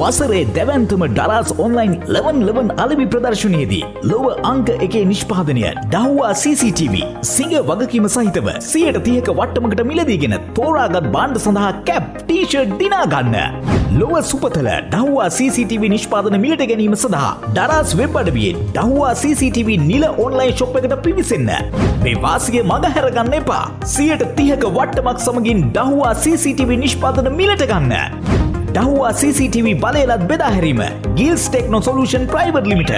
වසරේ දැවන්තම ඩරස් ඔන්ලයින් ලවන් ලවන් අලවි ප්‍රදර්ශනයේදී ලොව අංක එකේ නිෂ්පාදනය ඩහ්වා CCTV සිංහ වගකීම සහිතව සියයට තියක වට්ටමකට මිලදීගෙන තෝරාගත් බාණ්ඩ සඳහා කැප් ටීෂර් දිනාගන්න. ලොව සුපතල ඩහ්වා CCTV නිෂ්පාදන මිලට ගැනීම සඳහා දරස් වෙබ් අඩවියෙන් ඩහ්වා CCTV නිල ඔන්ලයින් ශොප් එකට පිවිසන්න. මේ වාසිය මඟහැරගන්න එපා. සියයට තිහක වට්ටමක් සමගින් ඩහ්වා CCTV නිෂ්පාදන මිලට ගන්න. දහවා CCTV බලයලත් බෙදාහැරීම Gills techno solution private limited.